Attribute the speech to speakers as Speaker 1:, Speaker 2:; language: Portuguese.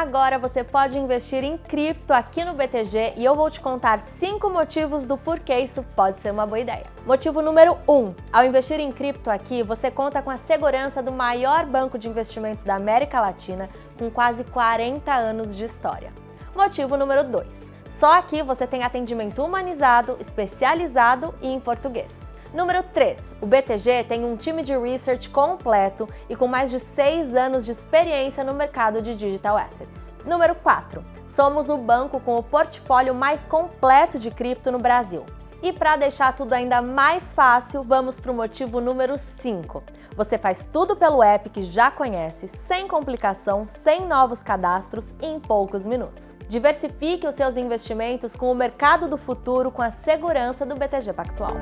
Speaker 1: Agora você pode investir em cripto aqui no BTG e eu vou te contar 5 motivos do porquê isso pode ser uma boa ideia. Motivo número 1. Um, ao investir em cripto aqui, você conta com a segurança do maior banco de investimentos da América Latina com quase 40 anos de história. Motivo número 2. Só aqui você tem atendimento humanizado, especializado e em português. Número 3. O BTG tem um time de research completo e com mais de 6 anos de experiência no mercado de digital assets. Número 4. Somos o banco com o portfólio mais completo de cripto no Brasil. E para deixar tudo ainda mais fácil, vamos para o motivo número 5. Você faz tudo pelo app que já conhece, sem complicação, sem novos cadastros e em poucos minutos. Diversifique os seus investimentos com o mercado do futuro com a segurança do BTG Pactual.